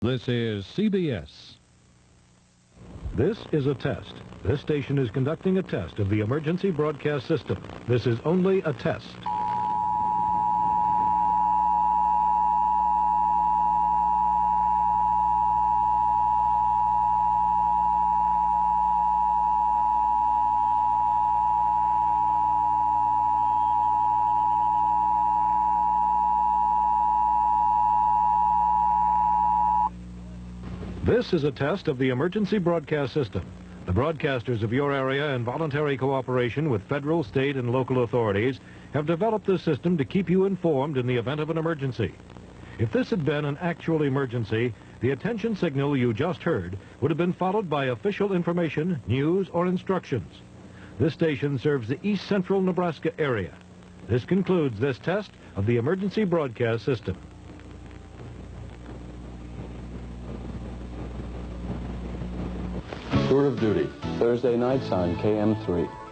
This is CBS. This is a test. This station is conducting a test of the emergency broadcast system. This is only a test. This is a test of the emergency broadcast system. The broadcasters of your area, in voluntary cooperation with federal, state, and local authorities, have developed this system to keep you informed in the event of an emergency. If this had been an actual emergency, the attention signal you just heard would have been followed by official information, news, or instructions. This station serves the east central Nebraska area. This concludes this test of the emergency broadcast system. Tour of Duty, Thursday nights on KM3.